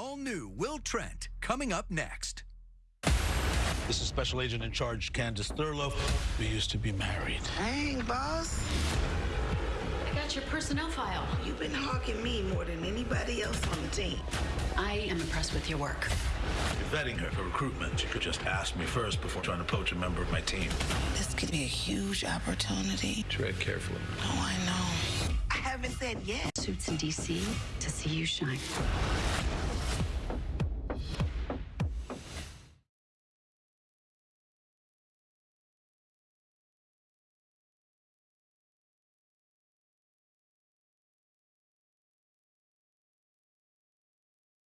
All new Will Trent coming up next. This is Special Agent in Charge Candace Thurlow. We used to be married. Dang, boss. I got your personnel file. You've been hawking me more than anybody else on the team. I am impressed with your work. You're vetting her for recruitment. You could just ask me first before trying to poach a member of my team. This could be a huge opportunity. Tread carefully. Oh, I know. I haven't said yet. Suits in D.C. to see you shine.